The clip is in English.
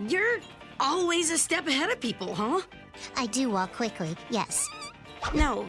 You're always a step ahead of people, huh? I do walk quickly, yes. No,